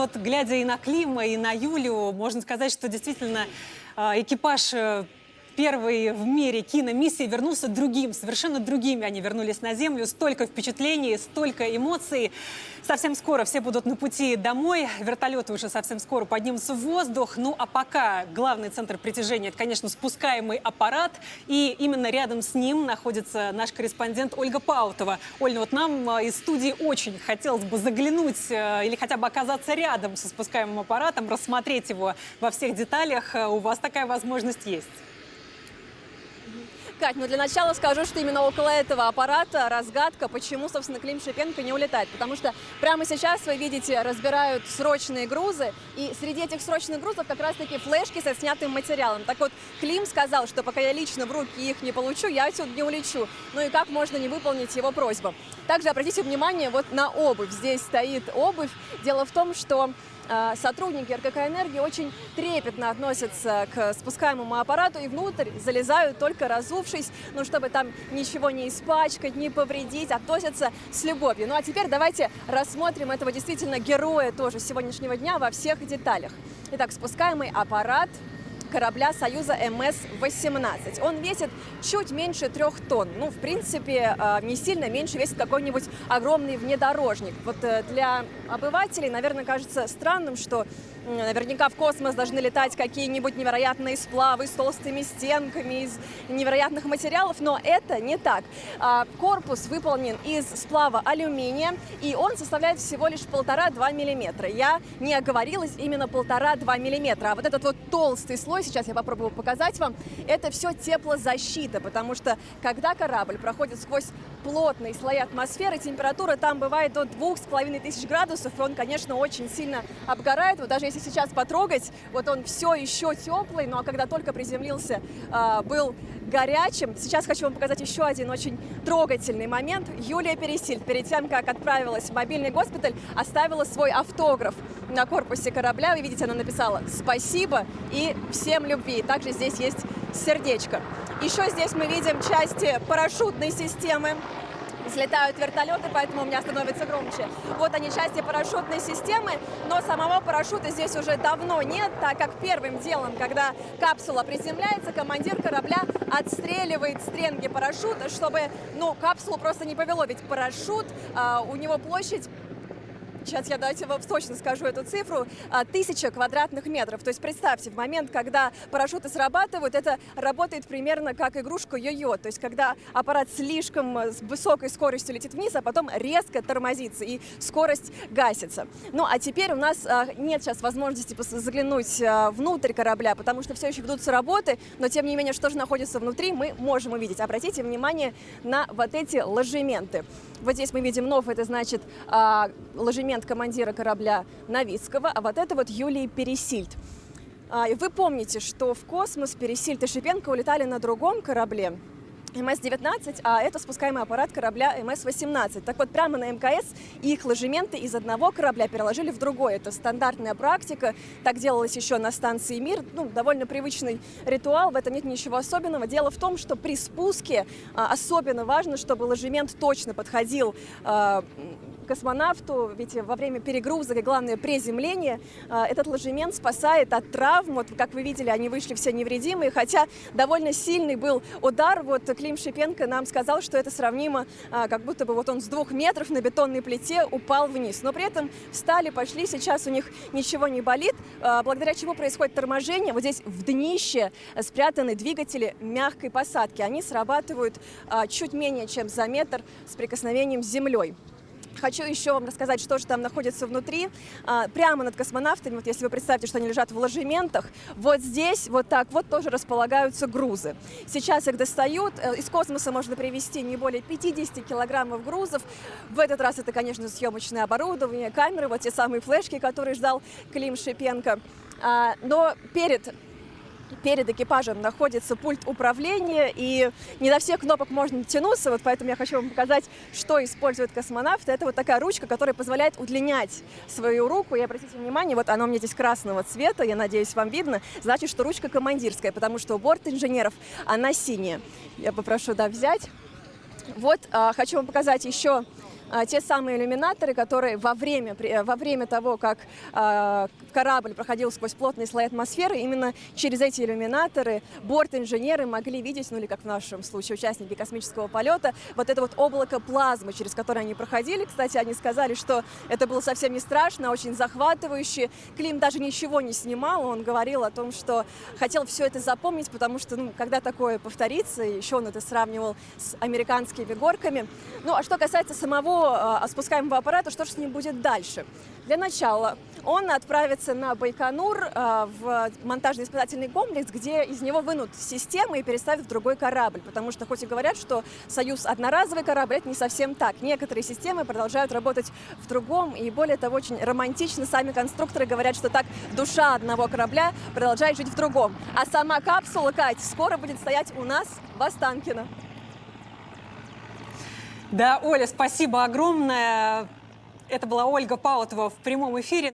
вот глядя и на Клима, и на Юлю, можно сказать, что действительно э, экипаж э, первый в мире киномиссии вернулся другим, совершенно другими они вернулись на Землю. Столько впечатлений, столько эмоций. Совсем скоро все будут на пути домой. Вертолеты уже совсем скоро поднимутся в воздух. Ну а пока главный центр притяжения – это, конечно, спускаемый аппарат. И именно рядом с ним находится наш корреспондент Ольга Паутова. Оль, ну вот нам э, из студии очень хотелось бы заглянуть э, или хотя бы оказаться рядом со спускаемым аппаратом, рассмотреть его во всех деталях. Э, у вас такая возможность есть. Кать, ну для начала скажу, что именно около этого аппарата разгадка, почему, собственно, Клим Шипенко не улетает. Потому что прямо сейчас, вы видите, разбирают срочные грузы, и среди этих срочных грузов как раз-таки флешки со снятым материалом. Так вот, Клим сказал, что пока я лично в руки их не получу, я отсюда не улечу. Ну и как можно не выполнить его просьбу? Также обратите внимание вот на обувь. Здесь стоит обувь. Дело в том, что сотрудники РКК «Энергии» очень трепетно относятся к спускаемому аппарату и внутрь залезают только разувшись, ну, чтобы там ничего не испачкать, не повредить, относятся с любовью. Ну а теперь давайте рассмотрим этого действительно героя тоже сегодняшнего дня во всех деталях. Итак, спускаемый аппарат корабля Союза МС-18. Он весит чуть меньше трех тонн. Ну, в принципе, а, не сильно меньше весит какой-нибудь огромный внедорожник. Вот э, для обывателей, наверное, кажется странным, что Наверняка в космос должны летать какие-нибудь невероятные сплавы с толстыми стенками, из невероятных материалов, но это не так. А, корпус выполнен из сплава алюминия, и он составляет всего лишь полтора-два миллиметра. Я не оговорилась, именно полтора-два миллиметра. А вот этот вот толстый слой, сейчас я попробую показать вам, это все теплозащита, потому что когда корабль проходит сквозь плотные слои атмосферы, температура там бывает до двух с половиной тысяч градусов, и он, конечно, очень сильно обгорает. Вот даже если сейчас потрогать, вот он все еще теплый, но когда только приземлился, а, был горячим. Сейчас хочу вам показать еще один очень трогательный момент. Юлия Пересиль перед тем, как отправилась в мобильный госпиталь, оставила свой автограф на корпусе корабля. Вы видите, она написала «Спасибо» и «Всем любви». Также здесь есть сердечко. Еще здесь мы видим части парашютной системы взлетают вертолеты, поэтому у меня становится громче. Вот они, части парашютной системы, но самого парашюта здесь уже давно нет, так как первым делом, когда капсула приземляется, командир корабля отстреливает стренги парашюта, чтобы, ну, капсулу просто не повело, ведь парашют, а, у него площадь сейчас я давайте вам точно скажу эту цифру, а, тысяча квадратных метров. То есть представьте, в момент, когда парашюты срабатывают, это работает примерно как игрушка йо-йо. То есть когда аппарат слишком э, с высокой скоростью летит вниз, а потом резко тормозится и скорость гасится. Ну а теперь у нас а, нет сейчас возможности заглянуть а, внутрь корабля, потому что все еще ведутся работы, но тем не менее, что же находится внутри, мы можем увидеть. Обратите внимание на вот эти ложементы. Вот здесь мы видим нов, это значит ложемент командира корабля Новицкого, а вот это вот Юлии Пересильд. А, вы помните, что в космос Пересильд и Шипенко улетали на другом корабле, МС-19, а это спускаемый аппарат корабля МС-18. Так вот, прямо на МКС их ложементы из одного корабля переложили в другой. Это стандартная практика, так делалось еще на станции «Мир». Ну, довольно привычный ритуал, в этом нет ничего особенного. Дело в том, что при спуске а, особенно важно, чтобы ложемент точно подходил а, космонавту, ведь во время перегрузок и, главное, приземления а, этот ложемент спасает от травм. Вот, как вы видели, они вышли все невредимые, хотя довольно сильный был удар. Вот Клим Шипенко нам сказал, что это сравнимо, а, как будто бы вот он с двух метров на бетонной плите упал вниз. Но при этом встали, пошли, сейчас у них ничего не болит, а, благодаря чему происходит торможение. Вот здесь в днище спрятаны двигатели мягкой посадки. Они срабатывают чуть менее чем за метр с прикосновением с землей. Хочу еще вам рассказать, что же там находится внутри. А, прямо над космонавтами, вот если вы представите, что они лежат в ложементах, вот здесь, вот так вот тоже располагаются грузы. Сейчас их достают. Э, из космоса можно привезти не более 50 килограммов грузов. В этот раз это, конечно, съемочное оборудование, камеры, вот те самые флешки, которые ждал Клим Шипенко. А, но перед перед экипажем находится пульт управления, и не до всех кнопок можно тянуться, вот поэтому я хочу вам показать, что использует космонавт. Это вот такая ручка, которая позволяет удлинять свою руку. И обратите внимание, вот она у меня здесь красного цвета, я надеюсь, вам видно, значит, что ручка командирская, потому что у борт инженеров она синяя. Я попрошу, да, взять. Вот, а, хочу вам показать еще а, те самые иллюминаторы, которые во время, э, во время того, как а, корабль проходил сквозь плотные слои атмосферы, именно через эти иллюминаторы борт-инженеры могли видеть, ну или как в нашем случае участники космического полета, вот это вот облако плазмы, через которое они проходили. Кстати, они сказали, что это было совсем не страшно, а очень захватывающе. Клим даже ничего не снимал, он говорил о том, что хотел все это запомнить, потому что, ну, когда такое повторится, еще он это сравнивал с американскими горками. Ну, а что касается самого э, спускаемого аппарата, что же с ним будет дальше? Для начала он отправится на Байконур э, в монтажно-испытательный комплекс, где из него вынут системы и переставят в другой корабль. Потому что хоть и говорят, что «Союз» одноразовый корабль, это не совсем так. Некоторые системы продолжают работать в другом. И более того, очень романтично сами конструкторы говорят, что так душа одного корабля продолжает жить в другом. А сама капсула, Кать, скоро будет стоять у нас в Останкино. Да, Оля, спасибо огромное. Это была Ольга Паутова в прямом эфире.